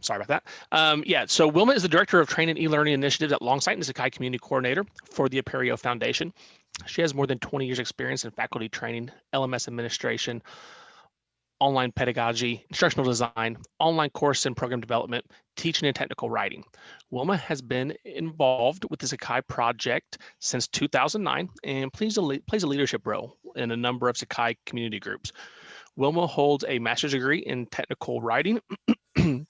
sorry about that. Um, yeah, so Wilma is the Director of Training and E-Learning Initiatives at Longsight and the Sakai Community Coordinator for the Apereo Foundation. She has more than 20 years experience in faculty training, LMS administration, online pedagogy, instructional design, online course and program development, teaching and technical writing. Wilma has been involved with the Sakai project since 2009 and plays a, plays a leadership role in a number of Sakai community groups. Wilma holds a master's degree in technical writing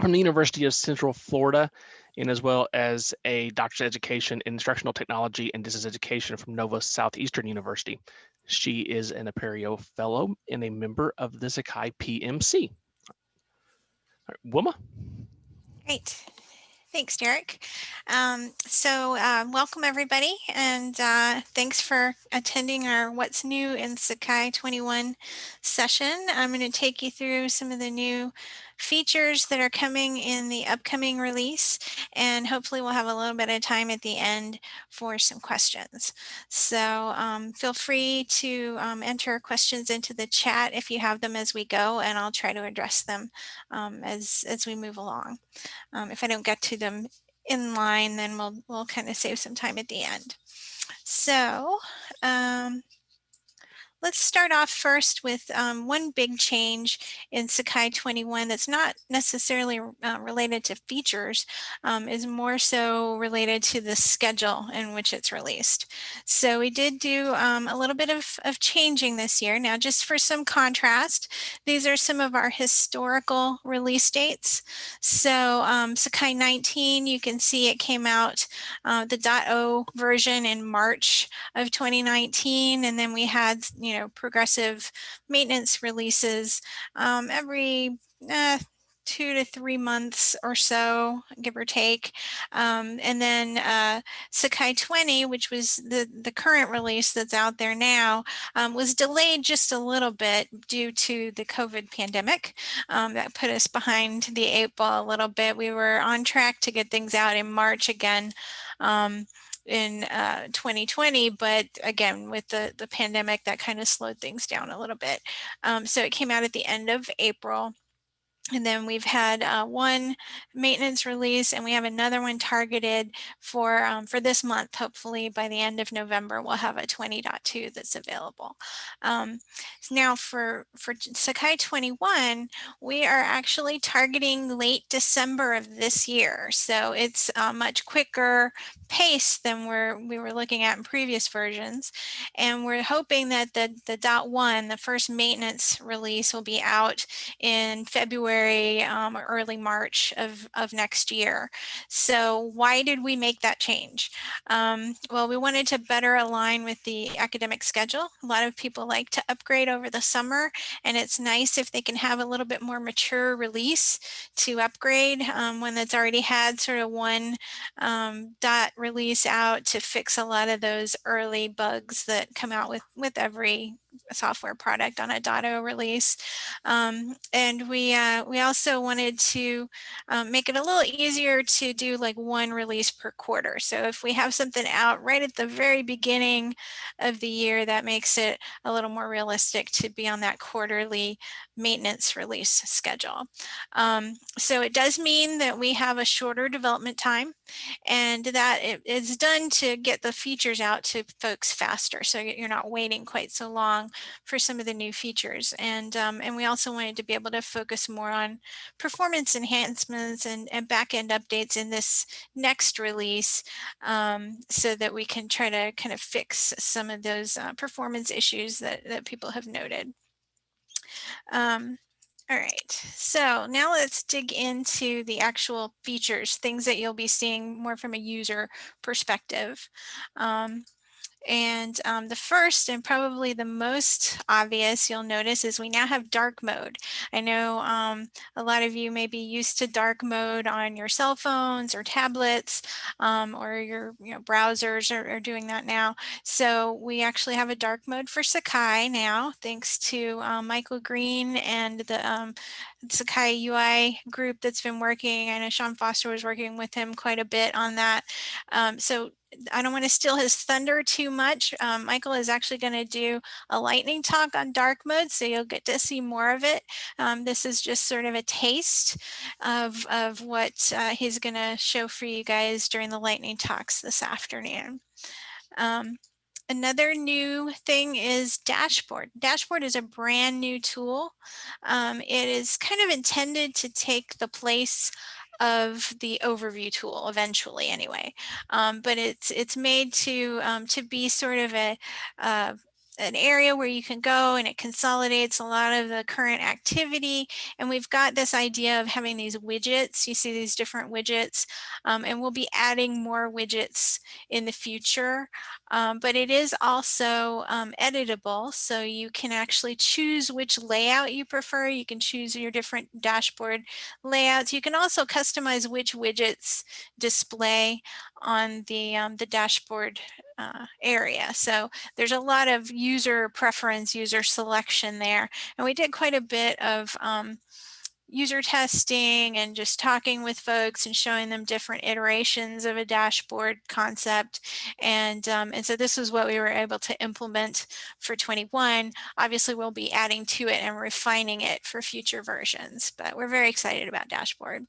from the University of Central Florida and as well as a doctorate education in instructional technology and distance education from Nova Southeastern University. She is an Apereo Fellow and a member of the Sakai PMC. Right, Wilma. Great. Thanks, Derek. Um, so uh, welcome everybody and uh, thanks for attending our What's New in Sakai 21 session. I'm going to take you through some of the new features that are coming in the upcoming release and hopefully we'll have a little bit of time at the end for some questions. So um, feel free to um, enter questions into the chat if you have them as we go and I'll try to address them um, as, as we move along. Um, if I don't get to them in line then we'll, we'll kind of save some time at the end. So um, Let's start off first with um, one big change in Sakai 21 that's not necessarily uh, related to features, um, is more so related to the schedule in which it's released. So we did do um, a little bit of, of changing this year. Now, just for some contrast, these are some of our historical release dates. So um, Sakai 19, you can see it came out uh, the .0 version in March of 2019, and then we had, you know, progressive maintenance releases um, every uh, two to three months or so, give or take. Um, and then uh, Sakai 20, which was the, the current release that's out there now, um, was delayed just a little bit due to the COVID pandemic. Um, that put us behind the eight ball a little bit. We were on track to get things out in March again. In uh, 2020, but again, with the, the pandemic, that kind of slowed things down a little bit. Um, so it came out at the end of April. And then we've had uh, one maintenance release and we have another one targeted for um, for this month. Hopefully by the end of November, we'll have a 20.2 that's available. Um, now for, for Sakai 21, we are actually targeting late December of this year. So it's a much quicker pace than we're, we were looking at in previous versions. And we're hoping that the, the dot one, the first maintenance release will be out in February February um, early March of, of next year. So why did we make that change? Um, well, we wanted to better align with the academic schedule. A lot of people like to upgrade over the summer and it's nice if they can have a little bit more mature release to upgrade um, when that's already had sort of one um, dot release out to fix a lot of those early bugs that come out with, with every software product on a .0 release. Um, and we, uh, we also wanted to um, make it a little easier to do like one release per quarter. So if we have something out right at the very beginning of the year, that makes it a little more realistic to be on that quarterly maintenance release schedule. Um, so it does mean that we have a shorter development time and that it is done to get the features out to folks faster. So you're not waiting quite so long for some of the new features. And, um, and we also wanted to be able to focus more on performance enhancements and, and backend updates in this next release um, so that we can try to kind of fix some of those uh, performance issues that, that people have noted. Um, all right, so now let's dig into the actual features, things that you'll be seeing more from a user perspective. Um, and um, the first and probably the most obvious you'll notice is we now have dark mode. I know um, a lot of you may be used to dark mode on your cell phones or tablets um, or your you know, browsers are, are, doing that now. So we actually have a dark mode for Sakai now, thanks to um, Michael Green and the um, Sakai UI group that's been working. I know Sean Foster was working with him quite a bit on that. Um, so I don't want to steal his thunder too much. Um, Michael is actually going to do a lightning talk on dark mode, so you'll get to see more of it. Um, this is just sort of a taste of, of what uh, he's going to show for you guys during the lightning talks this afternoon. Um, Another new thing is Dashboard. Dashboard is a brand new tool. Um, it is kind of intended to take the place of the overview tool eventually anyway. Um, but it's it's made to um, to be sort of a uh, an area where you can go and it consolidates a lot of the current activity. And we've got this idea of having these widgets. You see these different widgets um, and we'll be adding more widgets in the future. Um, but it is also um, editable. So you can actually choose which layout you prefer. You can choose your different dashboard layouts. You can also customize which widgets display on the, um, the dashboard uh, area. So there's a lot of user preference, user selection there. And we did quite a bit of um, user testing and just talking with folks and showing them different iterations of a dashboard concept. And, um, and so this was what we were able to implement for 21. Obviously, we'll be adding to it and refining it for future versions, but we're very excited about dashboard.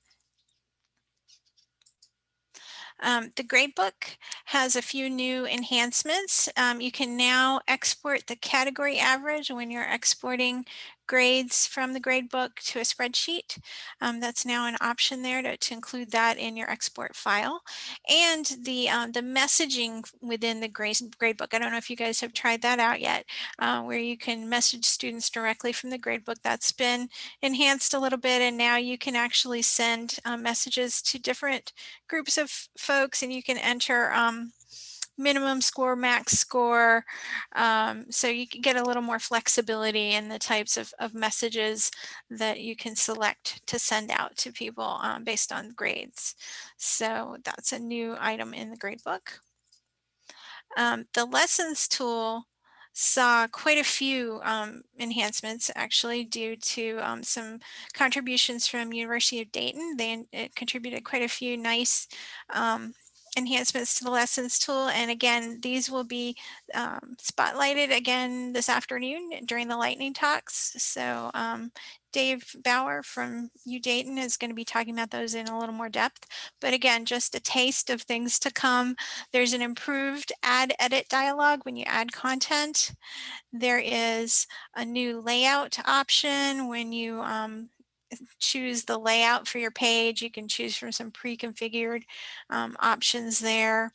Um, the gradebook has a few new enhancements. Um, you can now export the category average when you're exporting grades from the gradebook to a spreadsheet. Um, that's now an option there to, to, include that in your export file. And the, um, the messaging within the grade, gradebook, I don't know if you guys have tried that out yet, uh, where you can message students directly from the gradebook. That's been enhanced a little bit and now you can actually send uh, messages to different groups of folks and you can enter um, minimum score, max score. Um, so you can get a little more flexibility in the types of, of messages that you can select to send out to people um, based on grades. So that's a new item in the gradebook. Um, the lessons tool saw quite a few um, enhancements actually due to um, some contributions from University of Dayton. They contributed quite a few nice um, enhancements to the lessons tool. And again, these will be um, spotlighted again this afternoon during the lightning talks. So um, Dave Bauer from UDayton is going to be talking about those in a little more depth. But again, just a taste of things to come. There's an improved add edit dialog when you add content. There is a new layout option when you um, choose the layout for your page. You can choose from some pre-configured um, options there.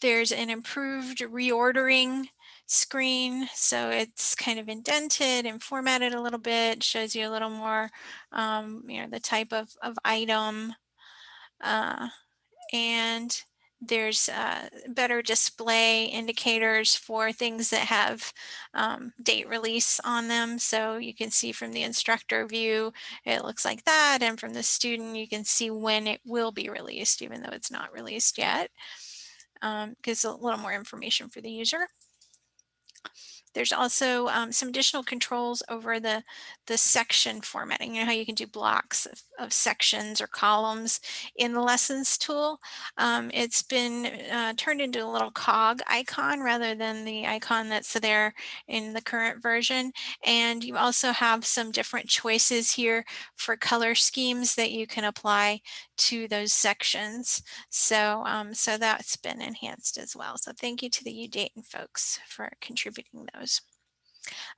There's an improved reordering screen. So it's kind of indented and formatted a little bit, shows you a little more, um, you know, the type of, of item. Uh, and there's uh, better display indicators for things that have um, date release on them. So you can see from the instructor view, it looks like that. And from the student, you can see when it will be released, even though it's not released yet. Um, gives a little more information for the user. There's also um, some additional controls over the, the section formatting, you know how you can do blocks of, of sections or columns in the lessons tool. Um, it's been uh, turned into a little cog icon rather than the icon that's there in the current version. And you also have some different choices here for color schemes that you can apply to those sections. So, um, so that's been enhanced as well. So thank you to the U Dayton folks for contributing those suppose.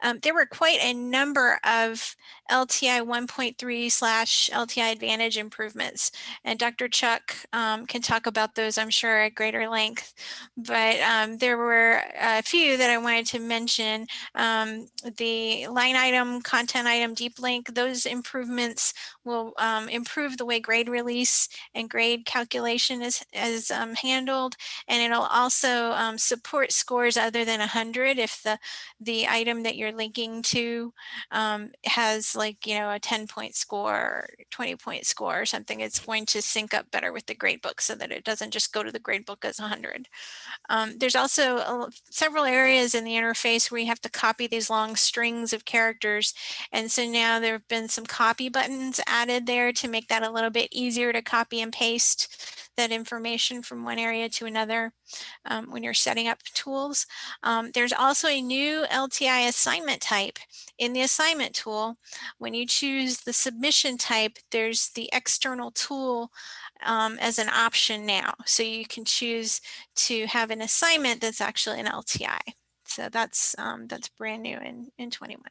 Um, there were quite a number of LTI 1.3 slash LTI Advantage improvements, and Dr. Chuck um, can talk about those, I'm sure, at greater length. But um, there were a few that I wanted to mention. Um, the line item, content item, deep link, those improvements will um, improve the way grade release and grade calculation is, is um, handled, and it'll also support scores other than 100 if the, the item that you're linking to um, has like, you know, a 10 point score, 20 point score or something, it's going to sync up better with the gradebook so that it doesn't just go to the gradebook as 100. Um, there's also a, several areas in the interface where you have to copy these long strings of characters. And so now there have been some copy buttons added there to make that a little bit easier to copy and paste that information from one area to another um, when you're setting up tools. Um, there's also a new LTI assignment type in the assignment tool. When you choose the submission type, there's the external tool um, as an option now. So you can choose to have an assignment that's actually an LTI. So that's um, that's brand new in, in 21.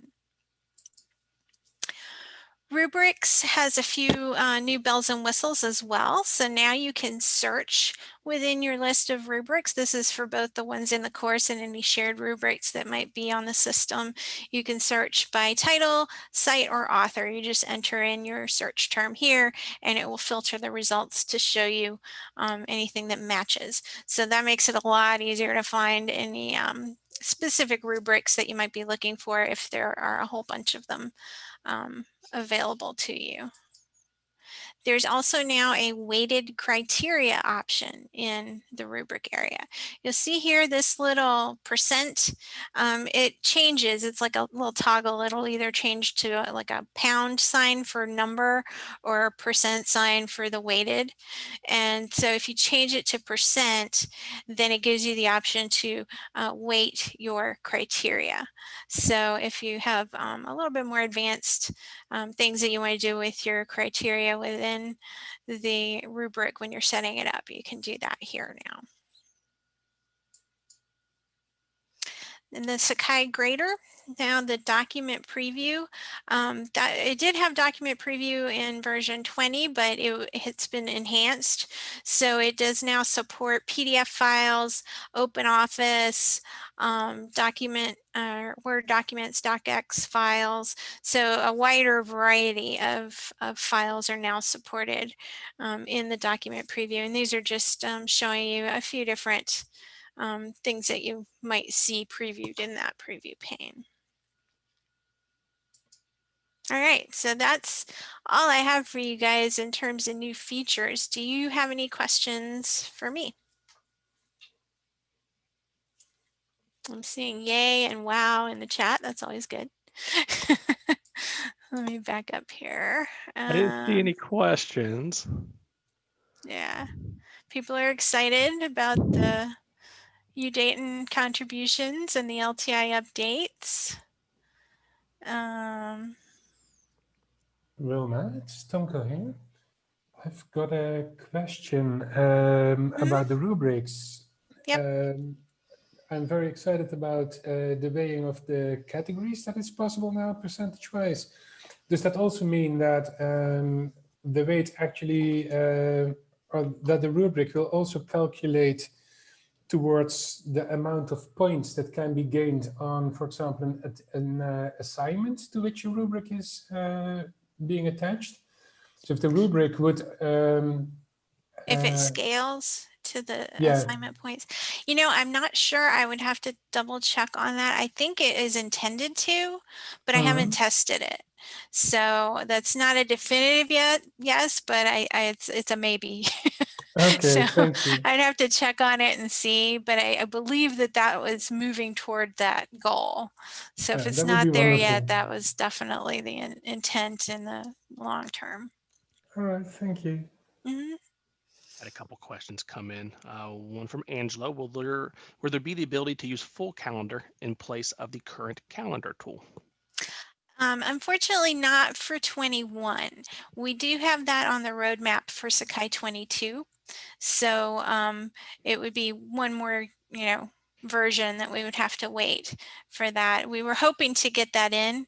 Rubrics has a few uh, new bells and whistles as well. So now you can search within your list of rubrics. This is for both the ones in the course and any shared rubrics that might be on the system. You can search by title, site, or author. You just enter in your search term here and it will filter the results to show you um, anything that matches. So that makes it a lot easier to find any um, specific rubrics that you might be looking for if there are a whole bunch of them um, available to you. There's also now a weighted criteria option in the rubric area. You'll see here this little percent, um, it changes. It's like a little toggle. It'll either change to a, like a pound sign for number or a percent sign for the weighted. And so if you change it to percent, then it gives you the option to uh, weight your criteria. So if you have um, a little bit more advanced um, things that you want to do with your criteria within the rubric when you're setting it up. You can do that here now. And the Sakai grader, now the document preview, um, it did have document preview in version 20, but it, it's been enhanced. So it does now support PDF files, OpenOffice, um, document, uh, Word documents, DocX files. So a wider variety of, of files are now supported um, in the document preview. And these are just um, showing you a few different um, things that you might see previewed in that preview pane. All right, so that's all I have for you guys in terms of new features. Do you have any questions for me? I'm seeing yay and wow in the chat. That's always good. Let me back up here. I didn't see any um, questions. Yeah, people are excited about the UDayton contributions and the LTI updates. Um, Wilma, it's Tonko here. I've got a question um, mm-hmm. about the rubrics. Yep. Um, I'm very excited about uh, the weighing of the categories that is possible now percentage-wise. Does that also mean that um, the weight actually, uh, or that the rubric will also calculate towards the amount of points that can be gained on, for example, an, an uh, assignment to which your rubric is uh, being attached. So if the rubric would... Um, if it uh, scales to the yeah. assignment points. You know, I'm not sure. I would have to double check on that. I think it is intended to, but I mm -hmm. haven't mm-hmm. tested it. So that's not a definitive yet. Yes, but I, I it's it's a maybe. Okay, so I'd have to check on it and see, but I, I, believe that that was moving toward that goal. So if it's not there wonderful. yet, that was definitely the in, intent in the long term. All right, thank you. Mm -hmm. Had a couple questions come in. Uh, one from Angela: Will there will there be the ability to use full calendar in place of the current calendar tool? Um, unfortunately not for 21. We do have that on the roadmap for Sakai 22. So um, it would be one more, you know, version that we would have to wait for that. We were hoping to get that in,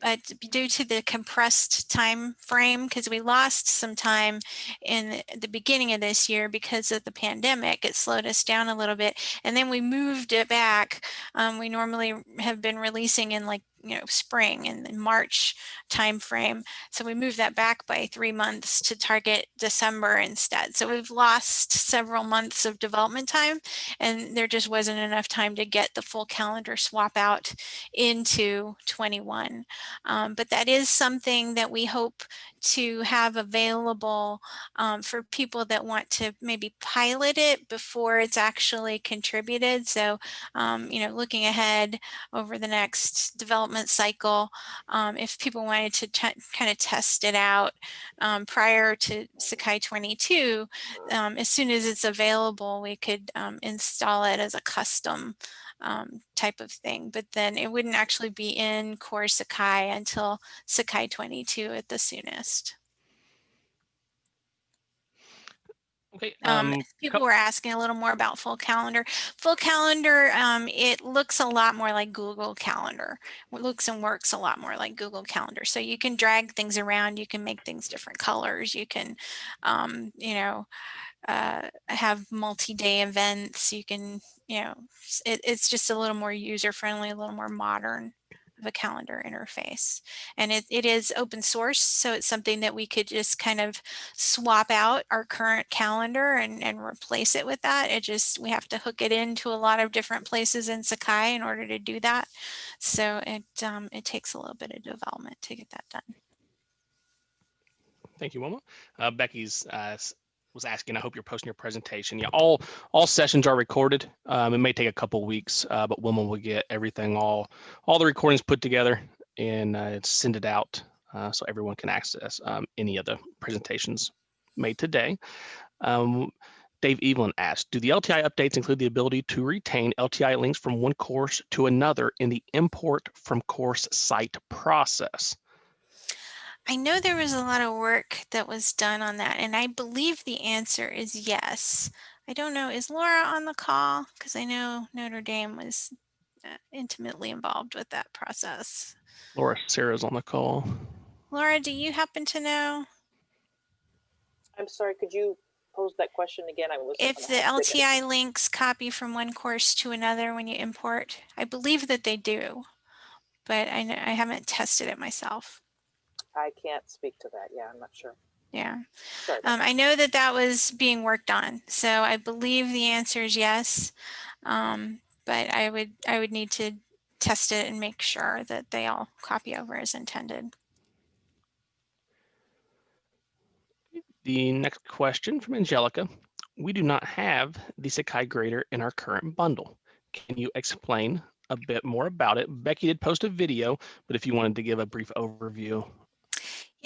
but due to the compressed time frame, because we lost some time in the beginning of this year because of the pandemic, it slowed us down a little bit. And then we moved it back. Um, we normally have been releasing in like you know, spring and March timeframe. So we moved that back by three months to target December instead. So we've lost several months of development time and there just wasn't enough time to get the full calendar swap out into 21. Um, but that is something that we hope to have available um, for people that want to maybe pilot it before it's actually contributed. So, um, you know, looking ahead over the next development cycle, um, if people wanted to kind of test it out um, prior to Sakai 22, um, as soon as it's available, we could install it as a custom um, type of thing, but then it wouldn't actually be in core Sakai until Sakai 22 at the soonest. Okay. Um, Um, people were asking a little more about full calendar. Full calendar, um, it looks a lot more like Google Calendar. It looks and works a lot more like Google Calendar. So you can drag things around. You can make things different colors. You can, um, you know, uh, have multi-day events. You can, you know, it, it's just a little more user-friendly, a little more modern of a calendar interface. And it, it is open source, so it's something that we could just kind of swap out our current calendar and, and replace it with that. It just, we have to hook it into a lot of different places in Sakai in order to do that. So it, um, it takes a little bit of development to get that done. Thank you, Wilma. Uh, Becky's uh, was asking. I hope you're posting your presentation. Yeah, all all sessions are recorded. Um, it may take a couple weeks, uh, but Wilma will get everything all all the recordings put together and uh, send it out uh, so everyone can access um, any of the presentations made today. Um, Dave Evelyn asked, do the LTI updates include the ability to retain LTI links from one course to another in the import from course site process? I know there was a lot of work that was done on that, and I believe the answer is yes. I don't know, is Laura on the call? Because I know Notre Dame was uh, intimately involved with that process. Laura Sarah's on the call. Laura, do you happen to know? I'm sorry, could you pose that question again? I was If the LTI links copy from one course to another when you import, I believe that they do, but I, I haven't tested it myself. I can't speak to that. Yeah, I'm not sure. Yeah. Um, I know that that was being worked on, so I believe the answer is yes. Um, but I would I would need to test it and make sure that they all copy over as intended. The next question from Angelica. We do not have the Sakai grader in our current bundle. Can you explain a bit more about it? Becky did post a video, but if you wanted to give a brief overview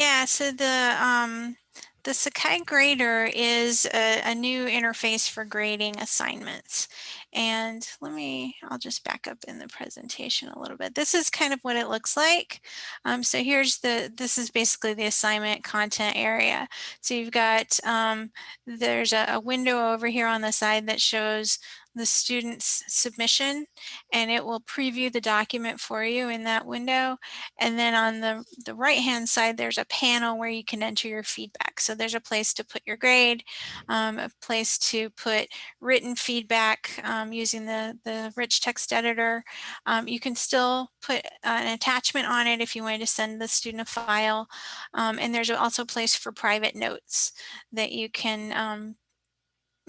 yeah, so the um, the Sakai Grader is a, a, new interface for grading assignments. And let me, I'll just back up in the presentation a little bit. This is kind of what it looks like. Um, so here's the, this is basically the assignment content area. So you've got, um, there's a, a window over here on the side that shows the student's submission and it will preview the document for you in that window. And then on the, the right hand side, there's a panel where you can enter your feedback. So there's a place to put your grade, um, a place to put written feedback um, using the, the rich text editor. Um, you can still put an attachment on it if you wanted to send the student a file. Um, and there's also a place for private notes that you can um,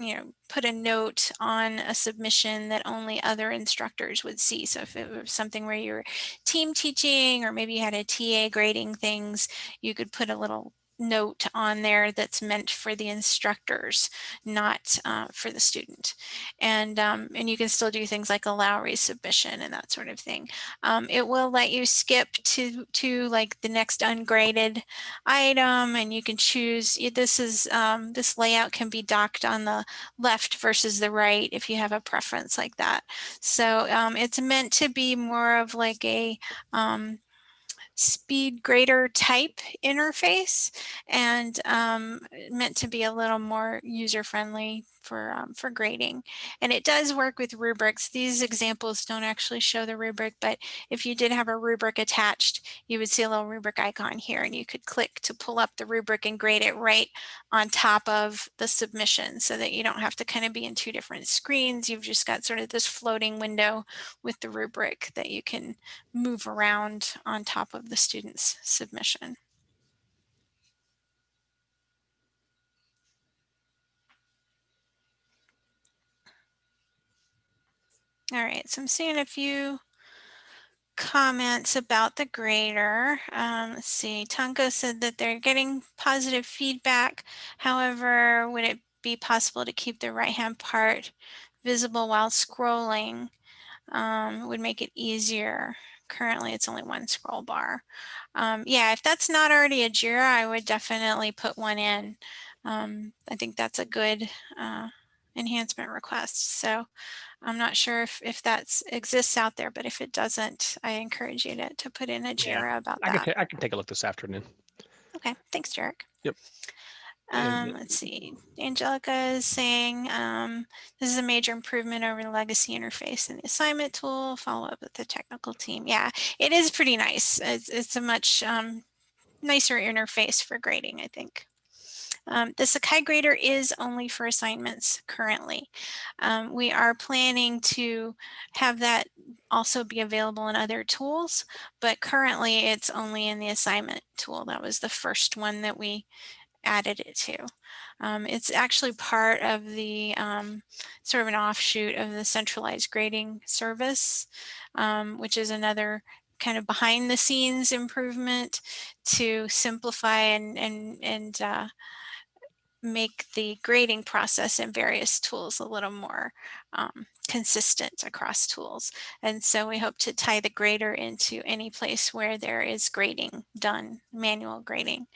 you know, put a note on a submission that only other instructors would see. So if it was something where you're team teaching or maybe you had a TA grading things, you could put a little note on there that's meant for the instructors, not uh, for the student. And, um, and you can still do things like allow resubmission and that sort of thing. Um, it will let you skip to, to like the next ungraded item and you can choose, this is, um, this layout can be docked on the left versus the right if you have a preference like that. So um, it's meant to be more of like a, um, speed grader type interface and um, meant to be a little more user friendly for, um, for grading. And it does work with rubrics. These examples don't actually show the rubric, but if you did have a rubric attached, you would see a little rubric icon here and you could click to pull up the rubric and grade it right on top of the submission so that you don't have to kind of be in two different screens. You've just got sort of this floating window with the rubric that you can move around on top of the student's submission. All right, so I'm seeing a few comments about the grader. Um, let's see, Tanko said that they're getting positive feedback. However, would it be possible to keep the right-hand part visible while scrolling? Um, would make it easier. Currently, it's only one scroll bar. Um, yeah, if that's not already a JIRA, I would definitely put one in. Um, I think that's a good uh, enhancement request. So I'm not sure if, if that exists out there, but if it doesn't, I encourage you to, to put in a Yeah, JIRA about I that. ta- I can take a look this afternoon. Okay, thanks, Derek. Yep. Um, let's see. Angelica is saying um, this is a major improvement over the legacy interface and the assignment tool. Follow up with the technical team. Yeah, it is pretty nice. It's, it's a much um, nicer interface for grading, I think. Um, the Sakai grader is only for assignments currently. Um, we are planning to have that also be available in other tools, but currently it's only in the assignment tool. That was the first one that we added it to. Um, it's actually part of the um, sort of an offshoot of the centralized grading service, um, which is another kind of behind the scenes improvement to simplify and, and, and uh, make the grading process in various tools a little more um, consistent across tools. And so we hope to tie the grader into any place where there is grading done, manual grading.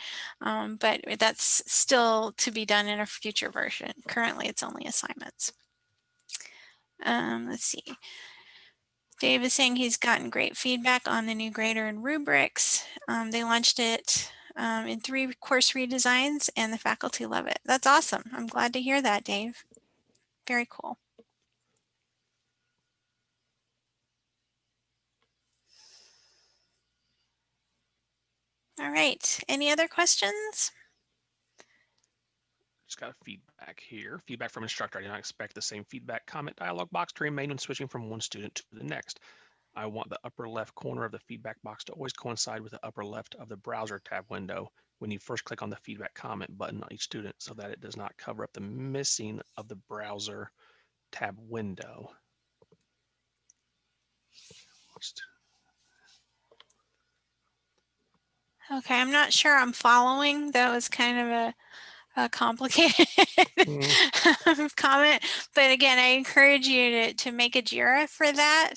Um, but that's still to be done in a future version. Currently, it's only assignments. Um, let's see. Dave is saying he's gotten great feedback on the new grader and rubrics. Um, they launched it um, in three course redesigns and the faculty love it. That's awesome. I'm glad to hear that, Dave. Very cool. All right. Any other questions? Just got a feedback here. Feedback from instructor. I did not expect the same feedback comment dialog box to remain when switching from one student to the next. I want the upper left corner of the feedback box to always coincide with the upper left of the browser tab window when you first click on the feedback comment button on each student so that it does not cover up the missing of the browser tab window. Okay, I'm not sure I'm following. That was kind of a, a complicated comment. But again, I encourage you to, to make a JIRA for that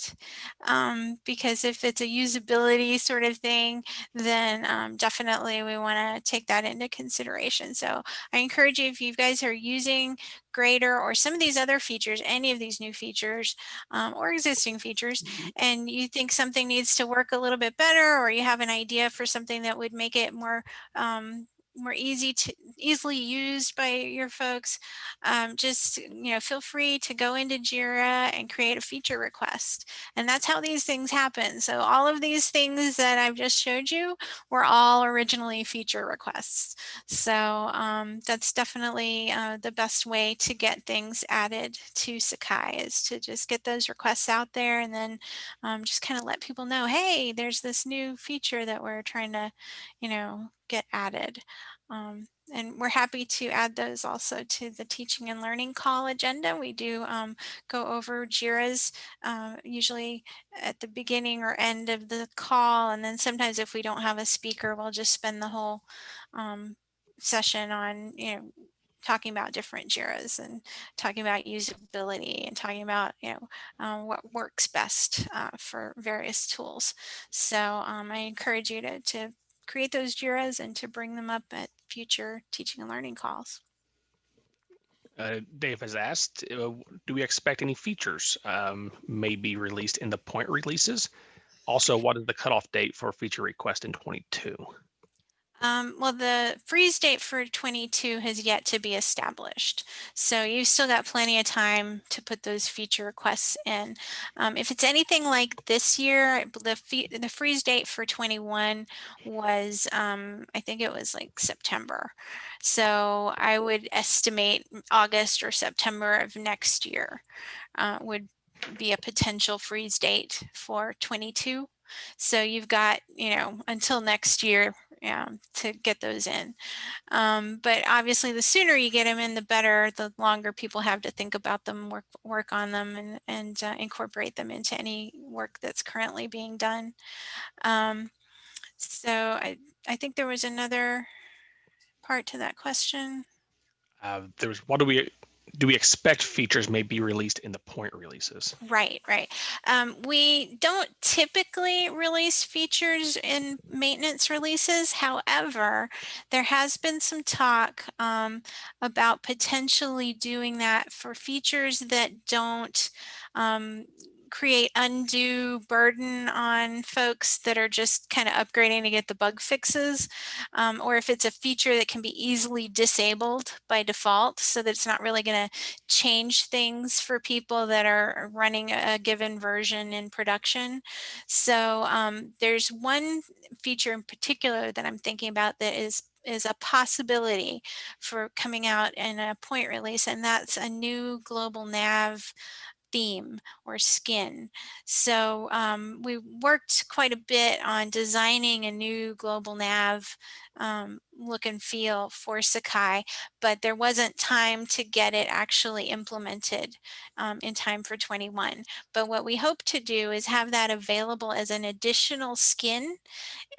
um, because if it's a usability sort of thing, then um, definitely we want to take that into consideration. So I encourage you, if you guys are using Grader or some of these other features, any of these new features um, or existing features, and you think something needs to work a little bit better or you have an idea for something that would make it more more easy to easily used by your folks, um, just you know feel free to go into Jira and create a feature request. And that's how these things happen. So all of these things that I've just showed you were all originally feature requests. So um, that's definitely uh, the best way to get things added to Sakai is to just get those requests out there and then um, just kind of let people know, hey, there's this new feature that we're trying to, you know, get added. Um, and we're happy to add those also to the teaching and learning call agenda. We do um, go over JIRAs uh, usually at the beginning or end of the call. And then sometimes if we don't have a speaker, we'll just spend the whole um, session on, you know, talking about different JIRAs and talking about usability and talking about, you know, um, what works best uh, for various tools. So um, I encourage you to, to create those JIRAs and to bring them up at future teaching and learning calls. Uh, Dave has asked, uh, do we expect any features um, may be released in the point releases? Also, what is the cutoff date for feature request in 22? Um, well, the freeze date for 22 has yet to be established. So you've still got plenty of time to put those feature requests in. Um, if it's anything like this year, the, the freeze date for 21 was, um, I think it was like September. So I would estimate August or September of next year uh, would be a potential freeze date for 22. So you've got, you know, until next year um, to get those in. Um, but obviously the sooner you get them in, the better, the longer people have to think about them, work, work on them and, and uh, incorporate them into any work that's currently being done. Um, so I, I think there was another part to that question. Uh, was what do we do we expect features may be released in the point releases? Right, right. Um, we don't typically release features in maintenance releases. However, there has been some talk um, about potentially doing that for features that don't um, create undue burden on folks that are just kind of upgrading to get the bug fixes, um, or if it's a feature that can be easily disabled by default so that it's not really going to change things for people that are running a given version in production. So um, there's one feature in particular that I'm thinking about that is is a possibility for coming out in a point release, and that's a new global nav theme or skin. So um, we worked quite a bit on designing a new global nav um, look and feel for Sakai, but there wasn't time to get it actually implemented um, in time for 21. But what we hope to do is have that available as an additional skin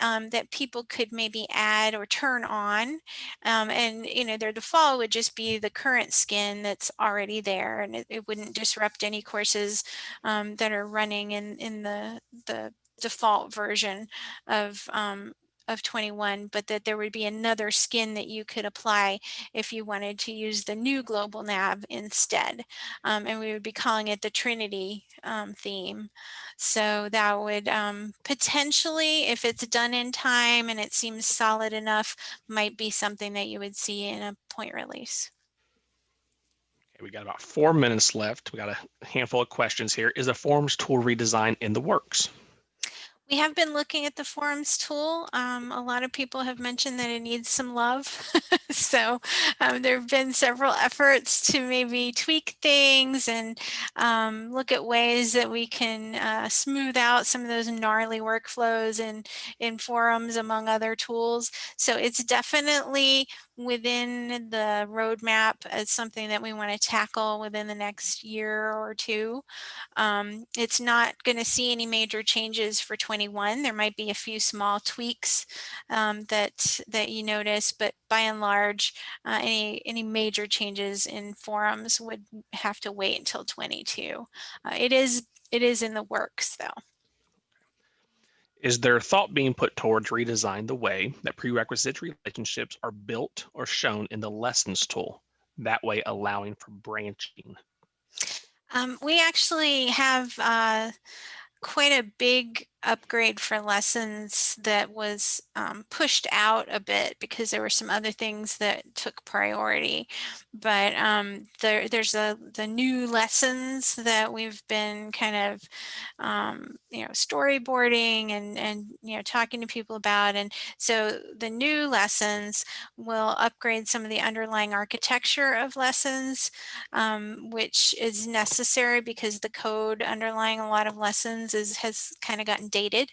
um, that people could maybe add or turn on. Um, and, you know, their default would just be the current skin that's already there and it, it wouldn't disrupt any courses um, that are running in, in the, the default version of um, of 21, but that there would be another skin that you could apply if you wanted to use the new global nav instead. Um, and we would be calling it the Trinity um, theme. So that would um, potentially, if it's done in time and it seems solid enough, might be something that you would see in a point release. Okay, we got about four minutes left. We got a handful of questions here. Is the forums tool redesign in the works? We have been looking at the forums tool. Um, a lot of people have mentioned that it needs some love. so um, there have been several efforts to maybe tweak things and um, look at ways that we can uh, smooth out some of those gnarly workflows in, in forums among other tools. So it's definitely within the roadmap as something that we want to tackle within the next year or two. Um, it's not going to see any major changes for 21. There might be a few small tweaks um, that that you notice, but by and large, uh, any any major changes in forums would have to wait until 22. Uh, it is it is in the works though. Is there thought being put towards redesign the way that prerequisite relationships are built or shown in the lessons tool, that way allowing for branching? Um, we actually have uh, quite a big upgrade for lessons that was um, pushed out a bit because there were some other things that took priority. But um, there, there's a, the new lessons that we've been kind of, um, you know, storyboarding and, and, you know, talking to people about. And so the new lessons will upgrade some of the underlying architecture of lessons, um, which is necessary because the code underlying a lot of lessons is has kind of gotten dated.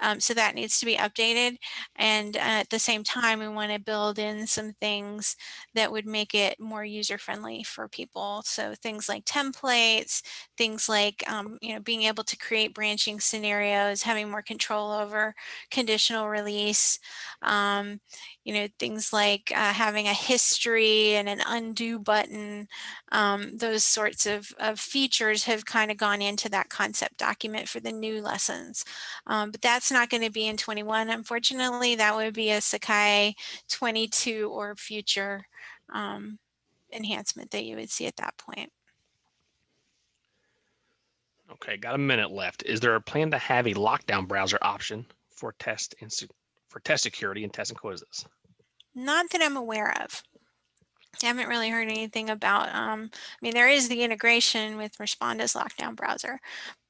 Um, so that needs to be updated. And uh, at the same time, we want to build in some things that would make it more user friendly for people. So things like templates, things like, um, you know, being able to create branching scenarios, having more control over conditional release, um, you know, things like uh, having a history and an undo button, um, those sorts of, of features have kind of gone into that concept document for the new lessons. Um, but that's not going to be in 21, unfortunately. That would be a Sakai 22 or future um, enhancement that you would see at that point. Okay, got a minute left. Is there a plan to have a lockdown browser option for test and for test security and test and quizzes? Not that I'm aware of. I haven't really heard anything about, um, I mean, there is the integration with Respondus lockdown browser,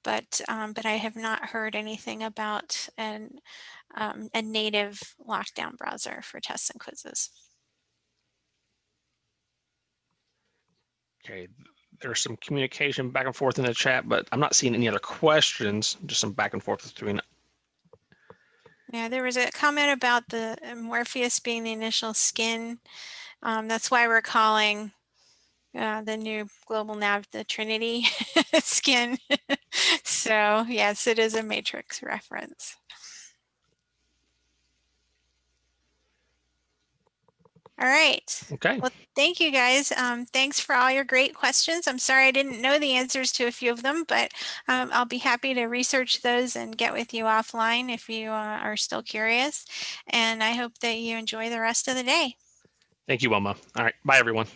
but um, but I have not heard anything about an, um, a native lockdown browser for tests and quizzes. Okay, there's some communication back and forth in the chat, but I'm not seeing any other questions, just some back and forth between Yeah, there was a comment about the uh, Morpheus being the initial skin. Um, that's why we're calling uh, the new global nav the Trinity skin. so yes, it is a matrix reference. All right. Okay. Well, thank you guys. Um, thanks for all your great questions. I'm sorry I didn't know the answers to a few of them, but um, I'll be happy to research those and get with you offline if you uh, are still curious. And I hope that you enjoy the rest of the day. Thank you, Wilma. All right. Bye, everyone.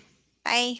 Bye.